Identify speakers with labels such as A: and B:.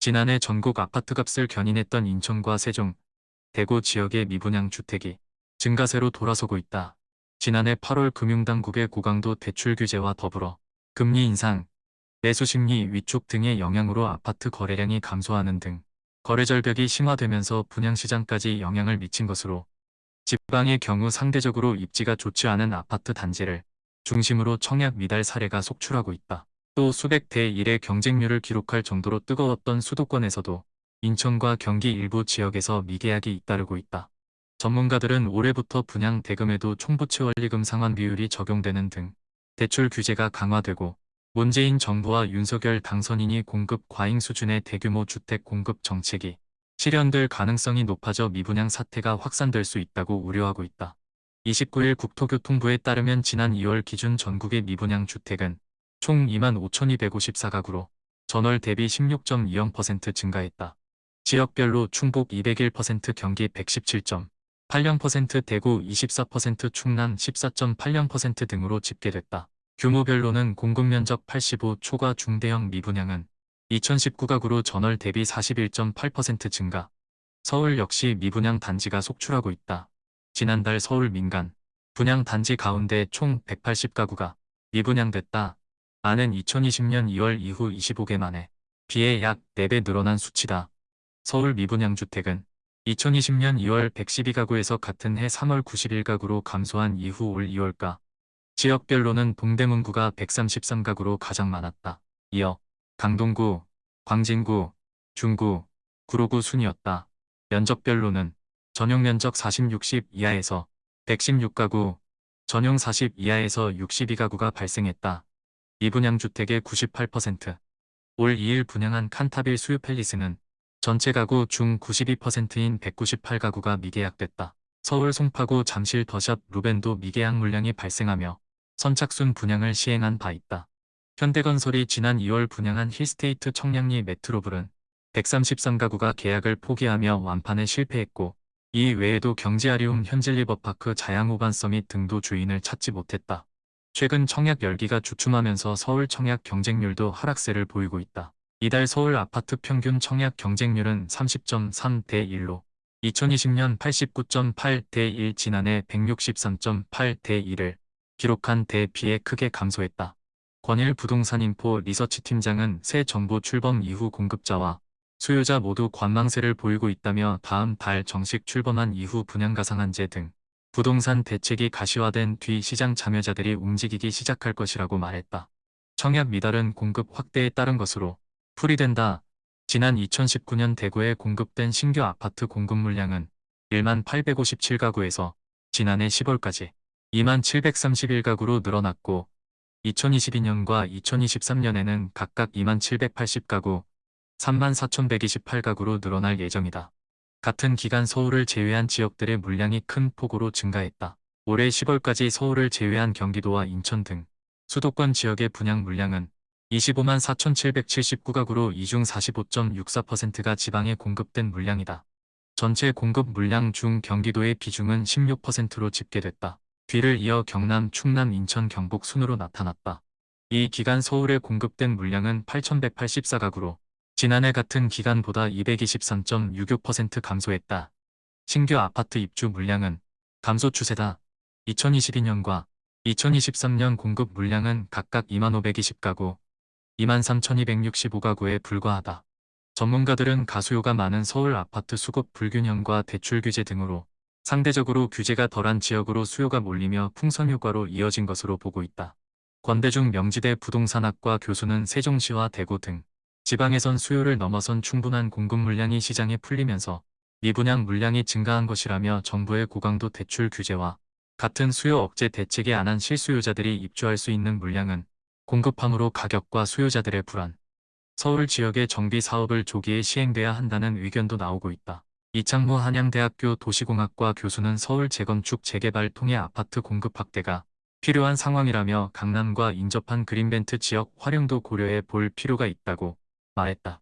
A: 지난해 전국 아파트값을 견인했던 인천과 세종, 대구 지역의 미분양 주택이 증가세로 돌아서고 있다. 지난해 8월 금융당국의 고강도 대출 규제와 더불어 금리 인상, 매수 심리 위축 등의 영향으로 아파트 거래량이 감소하는 등 거래 절벽이 심화되면서 분양시장까지 영향을 미친 것으로 지방의 경우 상대적으로 입지가 좋지 않은 아파트 단지를 중심으로 청약 미달 사례가 속출하고 있다. 또 수백 대 1의 경쟁률을 기록할 정도로 뜨거웠던 수도권에서도 인천과 경기 일부 지역에서 미계약이 잇따르고 있다. 전문가들은 올해부터 분양 대금에도 총부채 원리금 상환 비율이 적용되는 등 대출 규제가 강화되고 문재인 정부와 윤석열 당선인이 공급 과잉 수준의 대규모 주택 공급 정책이 실현될 가능성이 높아져 미분양 사태가 확산될 수 있다고 우려하고 있다. 29일 국토교통부에 따르면 지난 2월 기준 전국의 미분양 주택은 총 25,254가구로 전월 대비 16.20% 증가했다. 지역별로 충북 201% 경기 117.80% 대구 24% 충남 14.80% 등으로 집계됐다. 규모별로는 공급면적 85 초과 중대형 미분양은 2019가구로 전월 대비 41.8% 증가. 서울 역시 미분양 단지가 속출하고 있다. 지난달 서울 민간 분양 단지 가운데 총 180가구가 미분양됐다. 아는 2020년 2월 이후 25개 만에 비해 약 4배 늘어난 수치다. 서울 미분양 주택은 2020년 2월 112가구에서 같은 해 3월 91가구로 감소한 이후 올 2월가 지역별로는 동대문구가 133가구로 가장 많았다. 이어 강동구, 광진구, 중구, 구로구 순이었다. 면적별로는 전용 면적 40, 60 이하에서 116가구, 전용 40 이하에서 62가구가 발생했다. 미분양 주택의 98%. 올 2일 분양한 칸타빌 수유 팰리스는 전체 가구 중 92%인 198가구가 미계약됐다. 서울 송파구 잠실 더샵 루벤도 미계약 물량이 발생하며 선착순 분양을 시행한 바 있다. 현대건설이 지난 2월 분양한 힐스테이트 청량리 메트로블은 133가구가 계약을 포기하며 완판에 실패했고 이 외에도 경제아리움 현질리버파크 자양호반 서밋 등도 주인을 찾지 못했다. 최근 청약 열기가 주춤하면서 서울 청약 경쟁률도 하락세를 보이고 있다. 이달 서울 아파트 평균 청약 경쟁률은 30.3 대 1로 2020년 89.8 대 1 지난해 163.8 대 1을 기록한 대비에 크게 감소했다. 권일 부동산 인포 리서치 팀장은 새 정부 출범 이후 공급자와 수요자 모두 관망세를 보이고 있다며 다음 달 정식 출범한 이후 분양가 상한제 등 부동산 대책이 가시화된 뒤 시장 참여자들이 움직이기 시작할 것이라고 말했다. 청약 미달은 공급 확대에 따른 것으로 풀이된다. 지난 2019년 대구에 공급된 신규 아파트 공급 물량은 1만 857가구에서 지난해 10월까지 2만 731가구로 늘어났고 2022년과 2023년에는 각각 2만 780가구, 3만 4128가구로 늘어날 예정이다. 같은 기간 서울을 제외한 지역들의 물량이 큰 폭으로 증가했다. 올해 10월까지 서울을 제외한 경기도와 인천 등 수도권 지역의 분양 물량은 25만 4,779가구로 이중 45.64%가 지방에 공급된 물량이다. 전체 공급 물량 중 경기도의 비중은 16%로 집계됐다. 뒤를 이어 경남, 충남, 인천, 경북 순으로 나타났다. 이 기간 서울에 공급된 물량은 8,184가구로 지난해 같은 기간보다 223.66% 감소했다. 신규 아파트 입주 물량은 감소 추세다. 2022년과 2023년 공급 물량은 각각 2520가구, 23,265가구에 불과하다. 전문가들은 가수요가 많은 서울 아파트 수급 불균형과 대출 규제 등으로 상대적으로 규제가 덜한 지역으로 수요가 몰리며 풍선 효과로 이어진 것으로 보고 있다. 권대중 명지대 부동산학과 교수는 세종시와 대구 등 지방에선 수요를 넘어선 충분한 공급 물량이 시장에 풀리면서 미분양 물량이 증가한 것이라며 정부의 고강도 대출 규제와 같은 수요 억제 대책이 안한 실수요자들이 입주할 수 있는 물량은 공급함으로 가격과 수요자들의 불안, 서울 지역의 정비 사업을 조기에 시행돼야 한다는 의견도 나오고 있다. 이창무 한양대학교 도시공학과 교수는 서울 재건축 재개발 통해 아파트 공급 확대가 필요한 상황이라며 강남과 인접한 그린벤트 지역 활용도 고려해 볼 필요가 있다고 말했다.